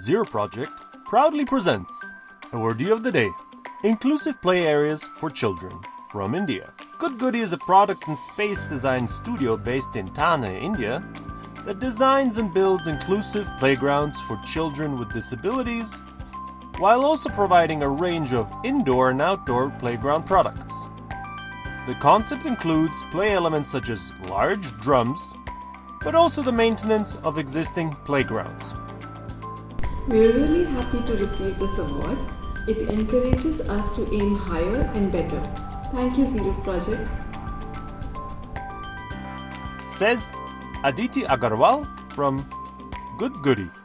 Zero Project proudly presents Awardee of the Day Inclusive Play Areas for Children from India. Gudgudee is a product and space design studio based in Thane, India, that designs and builds inclusive playgrounds for children with disabilities while also providing a range of indoor and outdoor playground products. The concept includes play elements such as large drums, but also the maintenance of existing playgrounds. We're really happy to receive this award. It encourages us to aim higher and better. Thank you, Zero Project. Says Aditi Agarwal from Gudgudee.